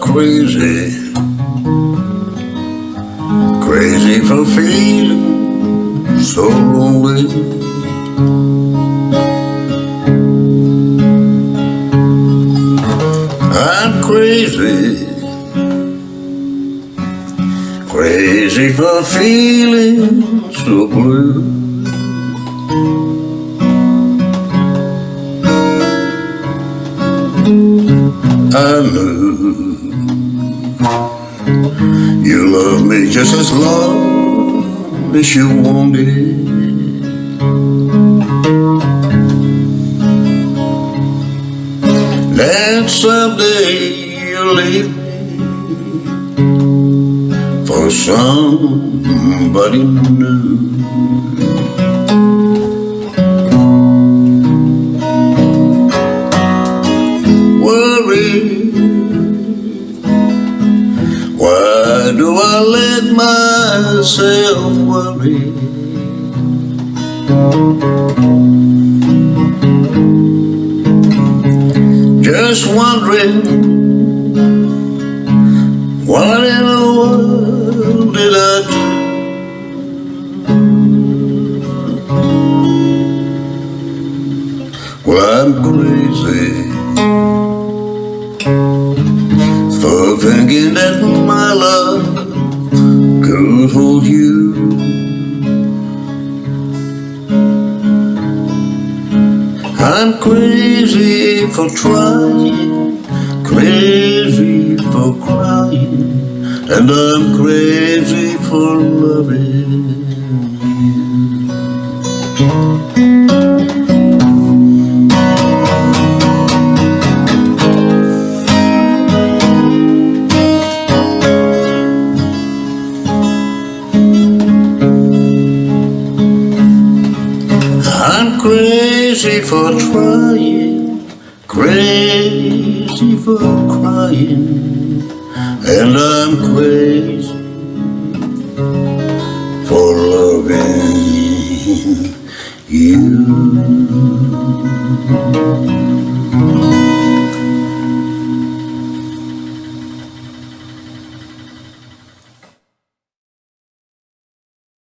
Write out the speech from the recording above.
Crazy Crazy for feeling so lonely. I'm feeling so blue. I knew you love me just as long as you wanted. And someday you'll leave for somebody new. Worry. Why do I let myself worry? Just wondering I'm crazy for thinking that my love could hold you. I'm crazy for trying, crazy for crying, and I'm crazy for loving Crazy for trying, crazy for crying, and I'm crazy for loving you.